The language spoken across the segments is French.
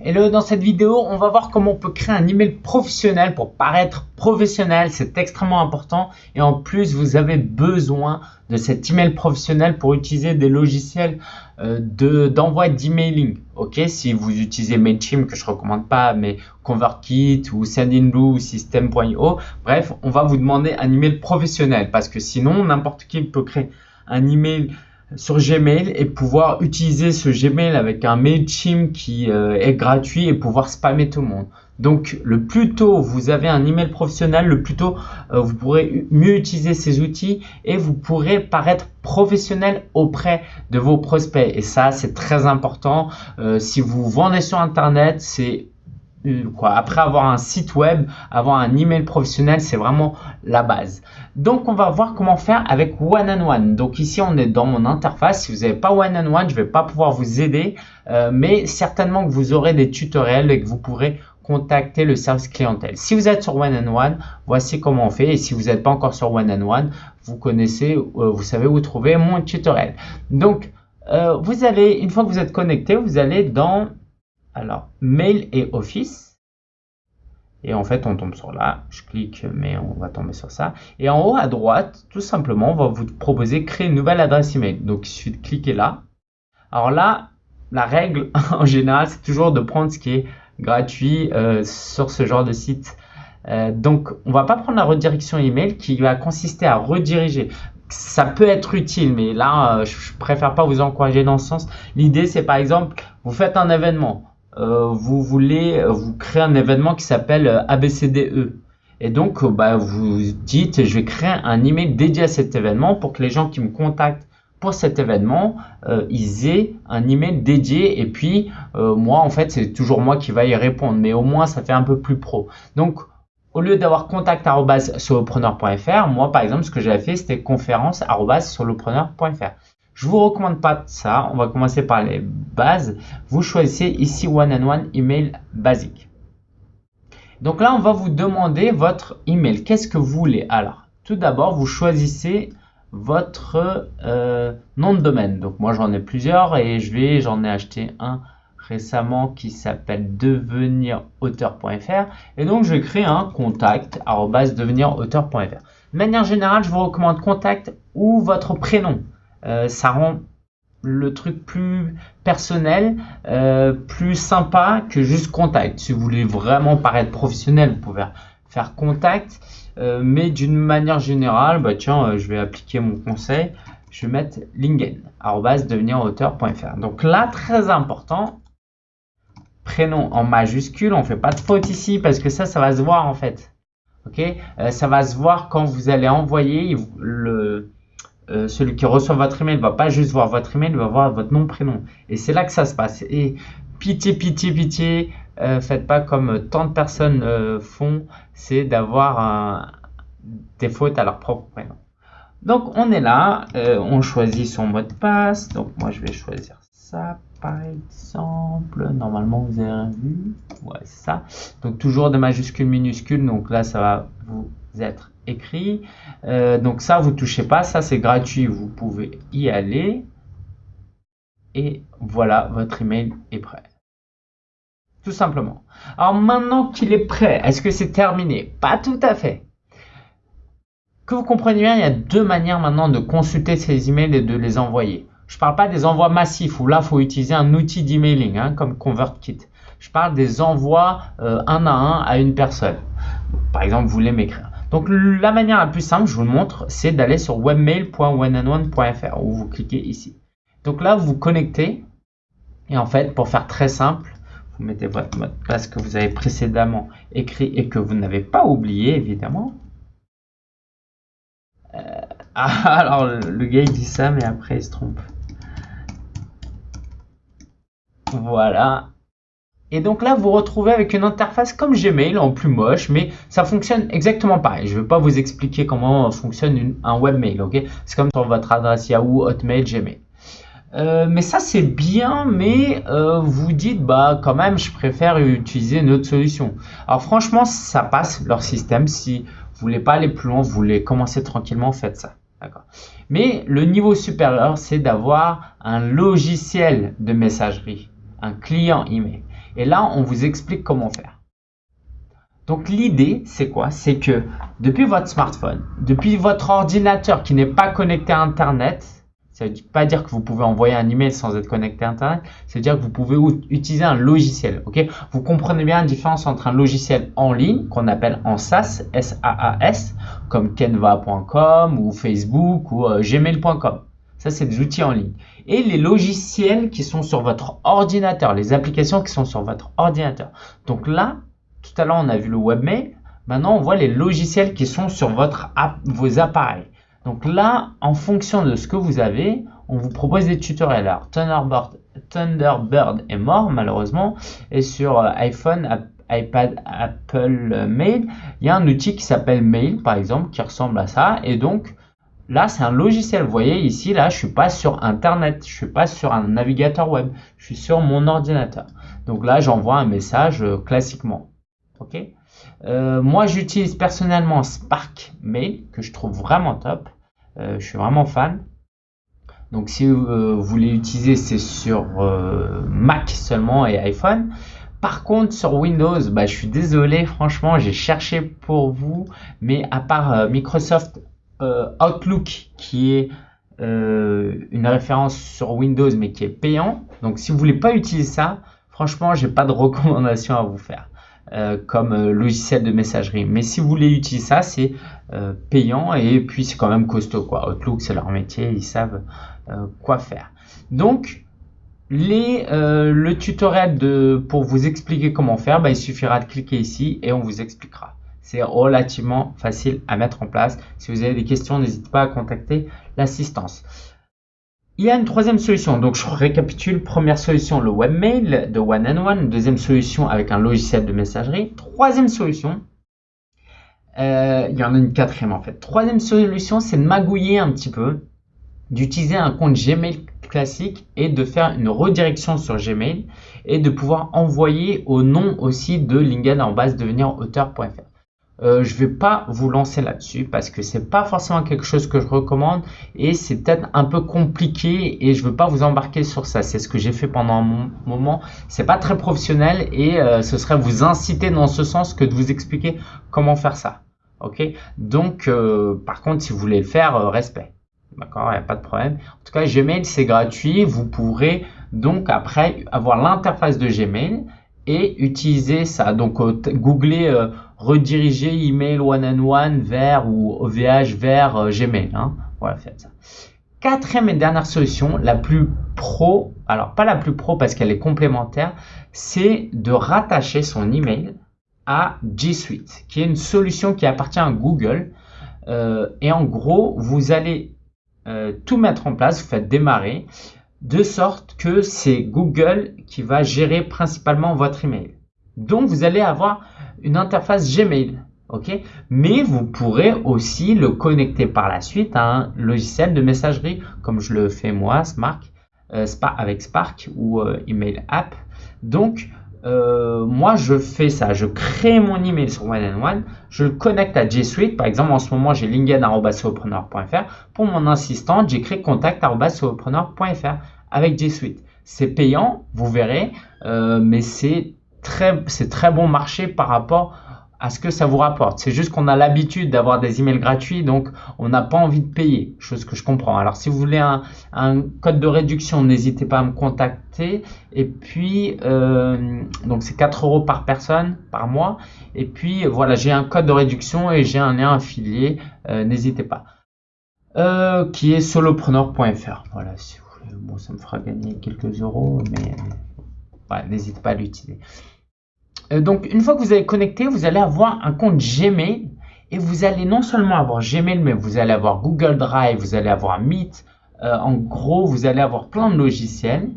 Hello, dans cette vidéo, on va voir comment on peut créer un email professionnel pour paraître professionnel. C'est extrêmement important et en plus, vous avez besoin de cet email professionnel pour utiliser des logiciels euh, d'envoi d'emailing. Ok, si vous utilisez Mailchimp que je recommande pas, mais ConvertKit ou Sendinblue ou System.io, bref, on va vous demander un email professionnel parce que sinon, n'importe qui peut créer un email sur Gmail et pouvoir utiliser ce Gmail avec un MailChimp qui euh, est gratuit et pouvoir spammer tout le monde. Donc le plus tôt vous avez un email professionnel, le plus tôt euh, vous pourrez mieux utiliser ces outils et vous pourrez paraître professionnel auprès de vos prospects. Et ça c'est très important. Euh, si vous vendez sur Internet, c'est Quoi. Après avoir un site web, avoir un email professionnel, c'est vraiment la base. Donc, on va voir comment faire avec One and One. Donc ici, on est dans mon interface. Si vous n'avez pas One and One, je ne vais pas pouvoir vous aider, euh, mais certainement que vous aurez des tutoriels et que vous pourrez contacter le service clientèle. Si vous êtes sur One and One, voici comment on fait. Et si vous n'êtes pas encore sur One and One, vous connaissez, euh, vous savez où trouver mon tutoriel. Donc, euh, vous allez, une fois que vous êtes connecté, vous allez dans alors, mail et office. Et en fait, on tombe sur là. Je clique, mais on va tomber sur ça. Et en haut à droite, tout simplement, on va vous proposer créer une nouvelle adresse email. Donc, il suffit de cliquer là. Alors là, la règle en général, c'est toujours de prendre ce qui est gratuit euh, sur ce genre de site. Euh, donc, on va pas prendre la redirection email qui va consister à rediriger ça peut être utile, mais là, euh, je préfère pas vous encourager dans ce sens. L'idée, c'est par exemple, vous faites un événement. Euh, vous voulez euh, vous créer un événement qui s'appelle euh, ABCDE. Et donc, bah, vous dites, je vais créer un email dédié à cet événement pour que les gens qui me contactent pour cet événement, ils aient un email dédié. Et puis, moi, en fait, c'est toujours moi qui va y répondre. Mais au moins, ça fait un peu plus pro. Donc, au lieu d'avoir contact.solopreneur.fr, moi, par exemple, ce que j'avais fait, c'était conférence.solopreneur.fr. Je vous recommande pas ça. On va commencer par les bases. Vous choisissez ici One and One Email basique. Donc là, on va vous demander votre email. Qu'est-ce que vous voulez Alors, tout d'abord, vous choisissez votre euh, nom de domaine. Donc moi, j'en ai plusieurs et j'en ai acheté un récemment qui s'appelle devenirauteur.fr et donc je créer un contact devenirauteur.fr. De manière générale, je vous recommande contact ou votre prénom. Euh, ça rend le truc plus personnel, euh, plus sympa que juste contact. Si vous voulez vraiment paraître professionnel, vous pouvez faire contact. Euh, mais d'une manière générale, bah tiens, je vais appliquer mon conseil. Je vais mettre lingen, devenirauteur.fr. Donc là, très important, prénom en majuscule. On fait pas de faute ici parce que ça, ça va se voir en fait. Ok, ça va se voir quand vous allez envoyer le, euh, celui qui reçoit votre email va pas juste voir votre email, il va voir votre nom, prénom. Et c'est là que ça se passe. Et pitié, pitié, pitié, euh, faites pas comme tant de personnes euh, font, c'est d'avoir des fautes à leur propre prénom. Donc on est là, on choisit son mot de passe. Donc moi je vais choisir ça par exemple. Normalement vous avez vu. Ouais, c'est ça. Donc toujours des majuscules, minuscules. Donc là ça va vous être écrit. Euh, donc ça, vous touchez pas, ça c'est gratuit, vous pouvez y aller. Et voilà, votre email est prêt. Tout simplement. Alors maintenant qu'il est prêt, est-ce que c'est terminé? Pas tout à fait. Que vous compreniez bien, il y a deux manières maintenant de consulter ces emails et de les envoyer. Je ne parle pas des envois massifs où là, il faut utiliser un outil d'emailing hein, comme ConvertKit. Je parle des envois euh, un à un à une personne. Par exemple, vous voulez m'écrire. Donc la manière la plus simple, je vous le montre, c'est d'aller sur webmail.oneandone.fr où vous cliquez ici. Donc là, vous connectez et en fait, pour faire très simple, vous mettez votre mot de passe que vous avez précédemment écrit et que vous n'avez pas oublié évidemment. Euh, alors le gars il dit ça mais après il se trompe. Voilà. Et donc là, vous retrouvez avec une interface comme Gmail en plus moche, mais ça fonctionne exactement pareil. Je ne vais pas vous expliquer comment fonctionne un webmail, ok? C'est comme sur votre adresse Yahoo, Hotmail, Gmail. Euh, mais ça c'est bien, mais euh, vous dites bah quand même je préfère utiliser une autre solution. Alors franchement ça passe leur système. Si vous voulez pas aller plus loin, vous voulez commencer tranquillement, faites ça. Mais le niveau supérieur c'est d'avoir un logiciel de messagerie, un client email. Et là, on vous explique comment faire. Donc l'idée, c'est quoi? C'est que depuis votre smartphone, depuis votre ordinateur qui n'est pas connecté à Internet, ça ne veut pas dire que vous pouvez envoyer un email sans être connecté à Internet, c'est-à-dire que vous pouvez utiliser un logiciel. ok? Vous comprenez bien la différence entre un logiciel en ligne qu'on appelle en SaaS, S-A-A-S, comme canva.com ou Facebook ou euh, gmail.com. Ça, c'est des outils en ligne. Et les logiciels qui sont sur votre ordinateur, les applications qui sont sur votre ordinateur. Donc là, tout à l'heure, on a vu le webmail. Maintenant, on voit les logiciels qui sont sur votre vos appareils. Donc là, en fonction de ce que vous avez, on vous propose des tutoriels. Alors, Thunderbird, Thunderbird est mort malheureusement. Et sur euh, iPhone, iPad, Apple Mail, il y a un outil qui s'appelle Mail par exemple, qui ressemble à ça. Et donc, là, c'est un logiciel. Vous voyez ici, là, je suis pas sur Internet, je suis pas sur un navigateur web, je suis sur mon ordinateur. Donc là, j'envoie un message euh, classiquement. Ok? Euh, moi, j'utilise personnellement Spark Mail, que je trouve vraiment top. Euh, je suis vraiment fan. Donc si vous voulez l'utiliser, c'est sur Mac seulement et iPhone. Par contre, sur Windows, bah, je suis désolé, franchement, j'ai cherché pour vous, mais à part Microsoft Outlook, qui est une référence sur Windows, mais qui est payant. Donc, si vous voulez pas utiliser ça, franchement, j'ai pas de recommandation à vous faire. Euh, comme euh, logiciel de messagerie. Mais si vous voulez utiliser ça, c'est euh, payant et puis c'est quand même costaud. Quoi. Outlook, c'est leur métier, ils savent quoi faire. Donc, les, le tutoriel de, pour vous expliquer comment faire, bah, il suffira de cliquer ici et on vous expliquera. C'est relativement facile à mettre en place. Si vous avez des questions, n'hésitez pas à contacter l'assistance. Il y a une troisième solution. Donc, je récapitule. Première solution, le webmail de One and One. Deuxième solution, avec un logiciel de messagerie. Troisième solution, euh, il y en a une quatrième en fait. Troisième solution, c'est de magouiller un petit peu, d'utiliser un compte Gmail classique et de faire une redirection sur Gmail et de pouvoir envoyer au nom aussi de LinkedIn en base devenirauteur.fr. Euh, je vais pas vous lancer là-dessus parce que c'est pas forcément quelque chose que je recommande et c'est peut-être un peu compliqué et je veux pas vous embarquer sur ça. C'est ce que j'ai fait pendant un moment. C'est pas très professionnel et euh, ce serait vous inciter dans ce sens que de vous expliquer comment faire ça. Ok? Donc, euh, par contre, si vous voulez le faire, respect. D'accord, il a pas de problème. En tout cas, Gmail, c'est gratuit. Vous pourrez donc après avoir l'interface de Gmail et utiliser ça. Donc, googlez rediriger email one and one vers ou OVH vers euh, Gmail. Hein. Voilà, faites ça. Quatrième et dernière solution, la plus pro, alors pas la plus pro parce qu'elle est complémentaire, c'est de rattacher son email à G Suite, qui est une solution qui appartient à Google. Euh, et en gros, vous allez euh, tout mettre en place, vous faites démarrer, de sorte que c'est Google qui va gérer principalement votre email. Donc, vous allez avoir une interface Gmail. Mais vous pourrez aussi le connecter par la suite à un logiciel de messagerie, comme je le fais moi, Spark, euh, avec Spark ou euh, Email App. Donc, euh, moi, je fais ça. Je crée mon email sur One and One. Je le connecte à G Suite. Par exemple, en ce moment, j'ai linkedin.fr. Pour mon assistant, j'écris contact.fr avec G Suite. C'est payant, vous verrez, mais c'est très, très bon marché par rapport à ce que ça vous rapporte. C'est juste qu'on a l'habitude d'avoir des emails gratuits, donc on n'a pas envie de payer, chose que je comprends. Alors si vous voulez un, code de réduction, n'hésitez pas à me contacter. Et puis, euh, donc c'est 4 euros par personne par mois. Et puis voilà, j'ai un code de réduction et j'ai un lien affilié, euh, n'hésitez pas. Euh, qui est solopreneur.fr. Voilà, si vous bon, ça me fera gagner quelques euros, mais n'hésitez pas à l'utiliser. Euh, donc, une fois que vous avez connecté, vous allez avoir un compte Gmail et vous allez non seulement avoir Gmail, mais vous allez avoir Google Drive, vous allez avoir Meet. Euh, en gros, vous allez avoir plein de logiciels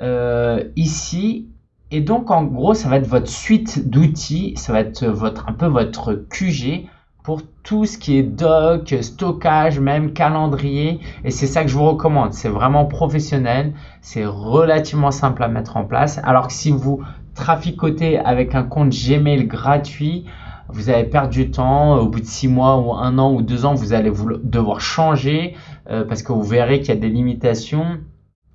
euh, ici. Et donc, en gros, ça va être votre suite d'outils, ça va être votre, un peu votre QG pour tout ce qui est doc, stockage, même calendrier. Et c'est ça que je vous recommande. C'est vraiment professionnel. C'est relativement simple à mettre en place. Alors que si vous traficotez avec un compte Gmail gratuit, vous allez perdre du temps. Au bout de six mois ou un an ou deux ans, vous allez vous devoir changer euh, parce que vous verrez qu'il y a des limitations.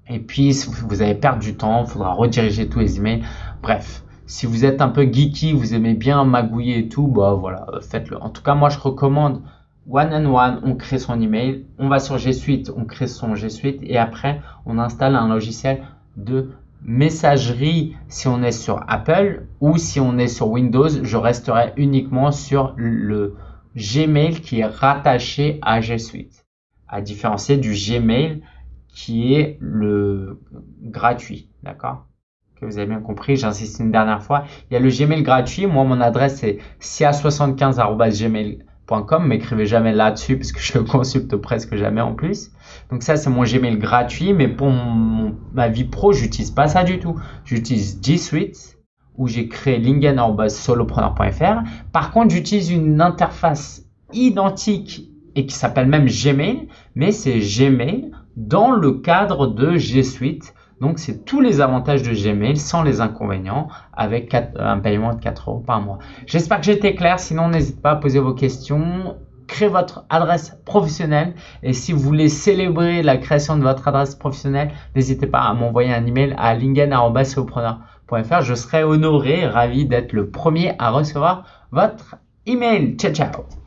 Et puis, vous allez perdre du temps, il faudra rediriger tous les emails. Bref, si vous êtes un peu geeky, vous aimez bien magouiller et tout, bah voilà, faites-le. En tout cas, moi je recommande One and One, on crée son email, on va sur G Suite, on crée son G Suite et après on installe un logiciel de messagerie. Si on est sur Apple ou si on est sur Windows, je resterai uniquement sur le Gmail qui est rattaché à G Suite, à différencier du Gmail qui est le gratuit, d'accord? Vous avez bien compris, j'insiste une dernière fois. Il y a le Gmail gratuit, moi mon adresse est cia75@gmail.com m'écrivez jamais là-dessus parce que je le consulte presque jamais en plus. Donc ça, c'est mon Gmail gratuit, mais pour ma vie pro, j'utilise pas ça du tout. J'utilise G Suite où j'ai créé lingen.solopreneur.fr. Par contre, j'utilise une interface identique et qui s'appelle même Gmail, mais c'est Gmail dans le cadre de G Suite. Donc, c'est tous les avantages de Gmail sans les inconvénients avec un paiement de 4 euros par mois. J'espère que j'ai été clair. Sinon, n'hésitez pas à poser vos questions. Créez votre adresse professionnelle et si vous voulez célébrer la création de votre adresse professionnelle, n'hésitez pas à m'envoyer un email à lingen.fr. Je serai honoré ravi d'être le premier à recevoir votre email. Ciao, ciao